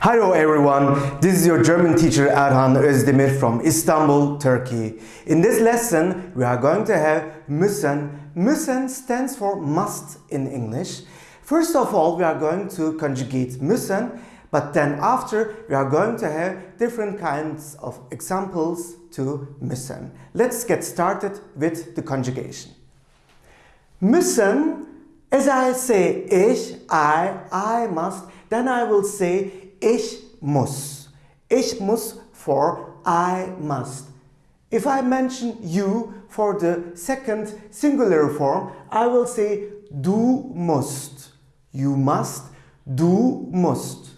Hello everyone, this is your German teacher Erhan Özdemir from Istanbul, Turkey. In this lesson we are going to have müssen. Müssen stands for must in English. First of all we are going to conjugate müssen, but then after we are going to have different kinds of examples to müssen. Let's get started with the conjugation. Müssen, as I say ich, I, I must, then I will say Ich muss. Ich muss for I must. If I mention you for the second singular form, I will say du musst. You must, du musst.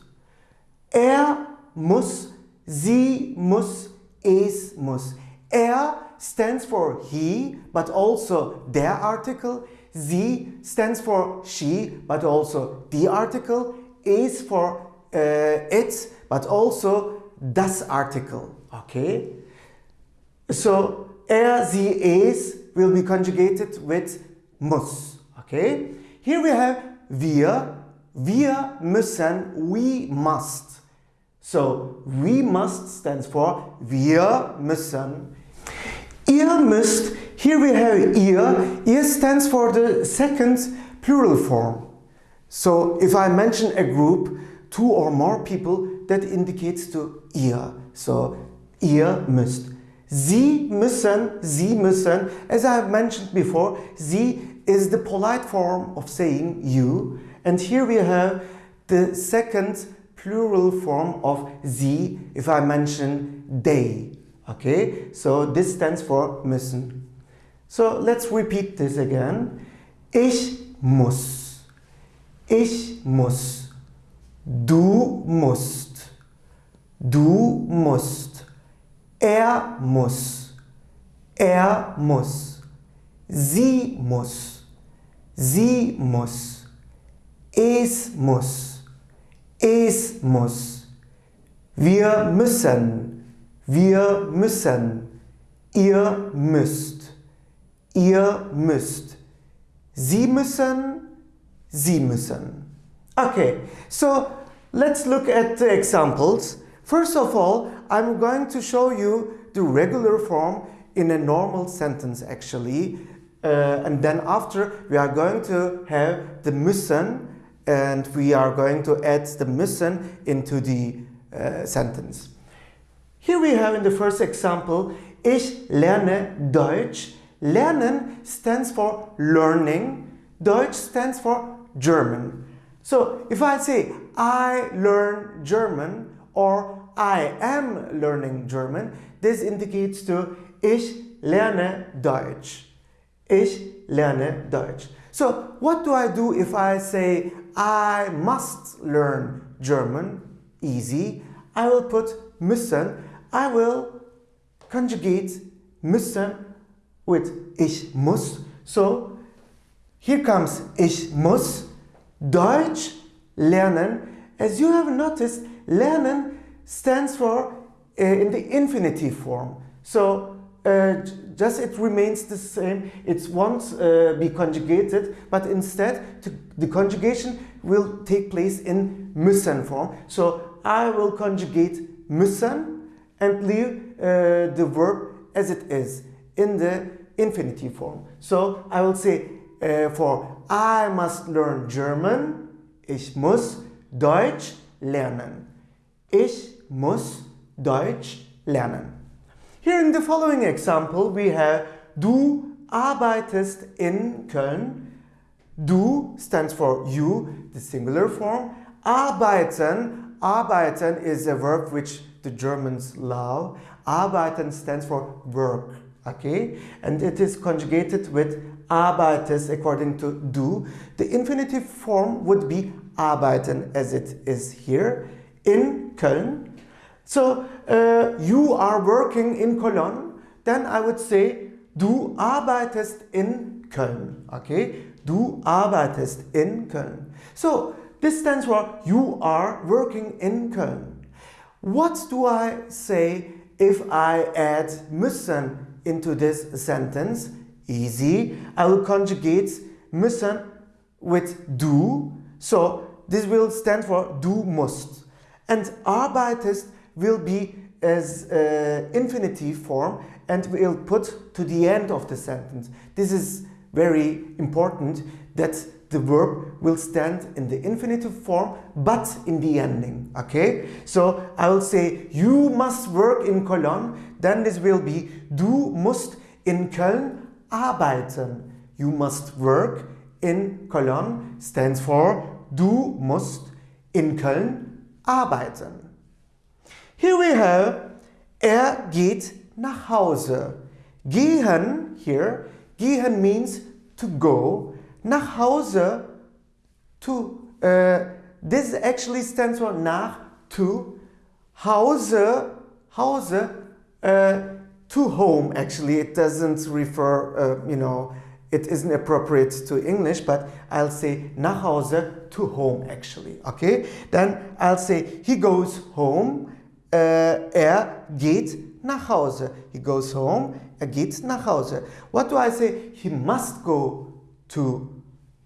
Er muss, sie muss, es muss. Er stands for he, but also der article. Sie stands for she, but also the article. Es for it, but also das article. Okay? So er, sie, es will be conjugated with muss. Okay? Here we have wir. Wir müssen, we must. So we must stands for wir müssen. Ihr müsst, here we have ihr. Ihr stands for the second plural form. So if I mention a group, two or more people, that indicates to ihr. So, ihr müsst. Sie müssen, sie müssen, as I have mentioned before, sie is the polite form of saying you. And here we have the second plural form of sie, if I mention they. Okay, so this stands for müssen. So let's repeat this again. Ich muss. Ich muss. Du musst. Du musst. Er muss. Er muss. Sie muss. Sie muss. Es muss. Es muss. Wir müssen. Wir müssen. Ihr müsst. Ihr müsst. Sie müssen. Sie müssen. Okay, so let's look at the examples. First of all, I'm going to show you the regular form in a normal sentence actually. Uh, and then after we are going to have the müssen and we are going to add the müssen into the uh, sentence. Here we have in the first example, ich lerne Deutsch. Lernen stands for learning. Deutsch stands for German. So if I say I learn German or I am learning German, this indicates to ich lerne Deutsch. Ich lerne Deutsch. So what do I do if I say I must learn German? Easy. I will put müssen. I will conjugate müssen with ich muss. So here comes ich muss Deutsch lernen. As you have noticed, lernen stands for uh, in the infinitive form. So uh, just it remains the same. It won't uh, be conjugated, but instead to, the conjugation will take place in müssen form. So I will conjugate müssen and leave uh, the verb as it is in the infinitive form. So I will say uh, for I must learn German. Ich muss Deutsch lernen. Ich muss Deutsch lernen. Here in the following example we have Du arbeitest in Köln. Du stands for you, the singular form. Arbeiten, arbeiten is a verb which the Germans love. Arbeiten stands for work, okay? And it is conjugated with arbeitest according to du. The infinitive form would be arbeiten as it is here in Köln. So uh, you are working in Cologne, then I would say du arbeitest in Köln. Okay, du arbeitest in Köln. So this stands for you are working in Köln. What do I say if I add müssen into this sentence? Easy. I will conjugate müssen with du. So this will stand for du must. And arbeitest will be as uh, infinitive form and we'll put to the end of the sentence. This is very important that the verb will stand in the infinitive form but in the ending okay so I will say you must work in Cologne then this will be du musst in Köln arbeiten. You must work in Cologne stands for du musst in Köln arbeiten. Here we have er geht nach Hause. Gehen here gehen means to go. Nach Hause to uh, this actually stands for nach to Hause Hause uh, to home actually it doesn't refer uh, you know it isn't appropriate to English but I'll say nach Hause to home actually okay? Then I'll say he goes home uh, er geht nach Hause. He goes home er geht nach Hause. What do I say? He must go to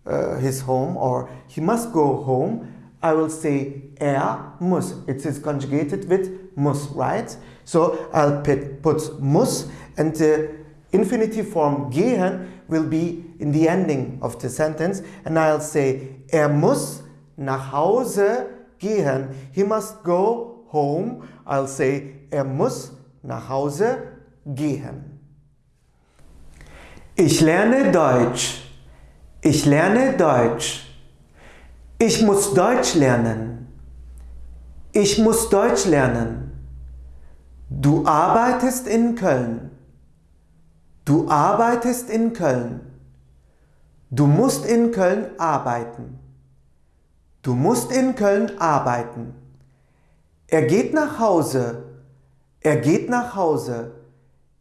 uh, his home or he must go home, I will say er muss. It is conjugated with muss, right? So I'll put, muss and the infinitive form gehen will be in the ending of the sentence and I'll say er muss nach Hause gehen. He must go home. I'll say er muss nach Hause gehen. Ich lerne Deutsch. Ich lerne Deutsch. Ich muss Deutsch lernen. Ich muss Deutsch lernen. Du arbeitest in Köln. Du arbeitest in Köln. Du musst in Köln arbeiten. Du musst in Köln arbeiten. Er geht nach Hause. Er geht nach Hause.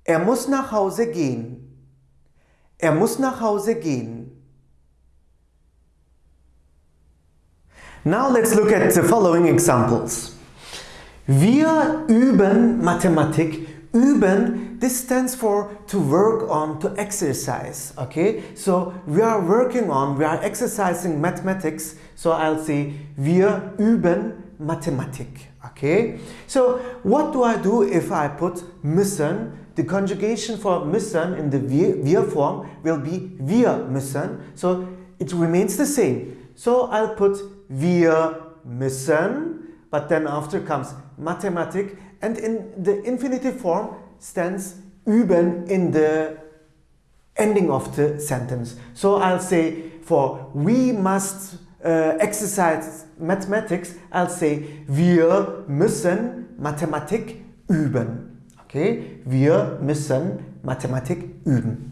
Er muss nach Hause gehen. Er muss nach Hause gehen. Now let's look at the following examples. Wir üben Mathematik. Üben, this stands for to work on, to exercise, okay? So we are working on, we are exercising mathematics. So I'll say, wir üben Mathematik, okay? So what do I do if I put müssen? The conjugation for müssen in the wir, wir form will be wir müssen. So it remains the same. So I'll put wir müssen, but then after comes Mathematik and in the infinitive form stands üben in the ending of the sentence. So I'll say for we must uh, exercise mathematics, I'll say wir müssen Mathematik üben. Okay, wir müssen Mathematik üben.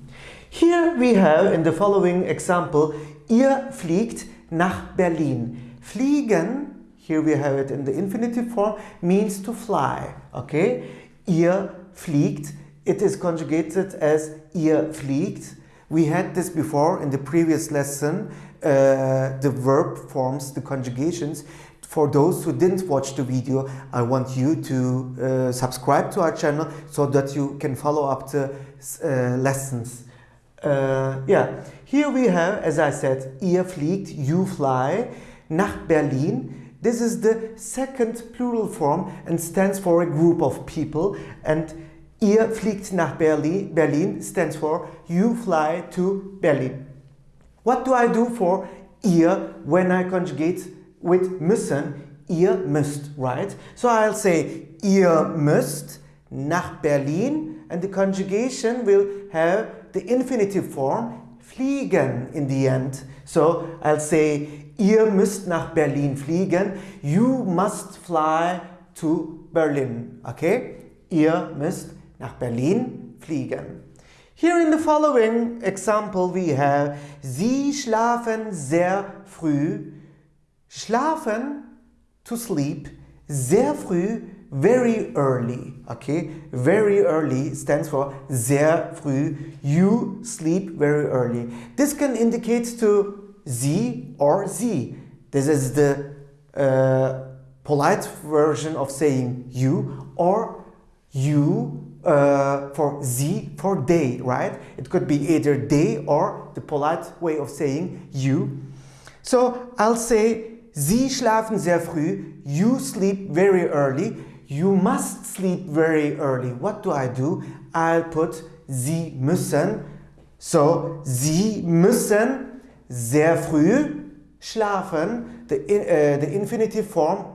Here we have in the following example, ihr fliegt nach Berlin. Fliegen, here we have it in the infinitive form, means to fly. Okay? Ihr fliegt. It is conjugated as ihr fliegt. We had this before in the previous lesson. Uh, the verb forms, the conjugations. For those who didn't watch the video, I want you to uh, subscribe to our channel so that you can follow up the uh, lessons. Uh, yeah, here we have, as I said, ihr fliegt, you fly, nach Berlin. This is the second plural form and stands for a group of people. And ihr fliegt nach Berlin, Berlin stands for you fly to Berlin. What do I do for ihr when I conjugate with müssen? Ihr müsst, right? So I'll say ihr müsst nach Berlin and the conjugation will have the infinitive form fliegen in the end. So I'll say, ihr müsst nach Berlin fliegen. You must fly to Berlin. Okay? Ihr müsst nach Berlin fliegen. Here in the following example we have Sie schlafen sehr früh. Schlafen, to sleep, sehr früh very early, okay? Very early stands for sehr früh. You sleep very early. This can indicate to sie or sie. This is the uh, polite version of saying you or you uh, for sie for day, right? It could be either day or the polite way of saying you. So I'll say Sie schlafen sehr früh. You sleep very early. You must sleep very early. What do I do? I'll put Sie müssen. So, Sie müssen sehr früh schlafen. The, uh, the infinitive form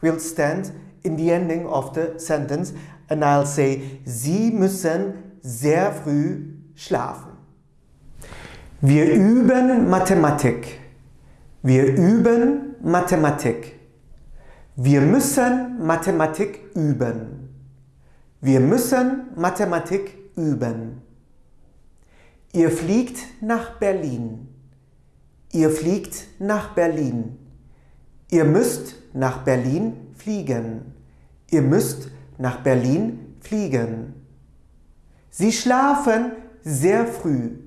will stand in the ending of the sentence and I'll say, Sie müssen sehr früh schlafen. Wir üben Mathematik. Wir üben Mathematik. Wir müssen Mathematik üben. Wir müssen Mathematik üben. Ihr fliegt nach Berlin. Ihr fliegt nach Berlin. Ihr müsst nach Berlin fliegen. Ihr müsst nach Berlin fliegen. Sie schlafen sehr früh.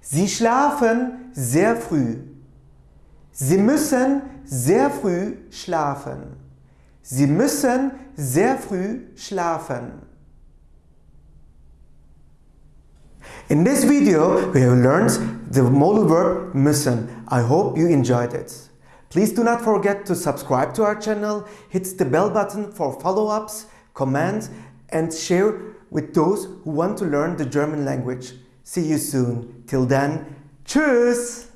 Sie schlafen sehr früh. Sie müssen sehr früh schlafen. Sie müssen sehr früh schlafen. In this video, we have learned the modal verb müssen. I hope you enjoyed it. Please do not forget to subscribe to our channel, hit the bell button for follow-ups, comments, and share with those who want to learn the German language. See you soon. Till then, tschüss!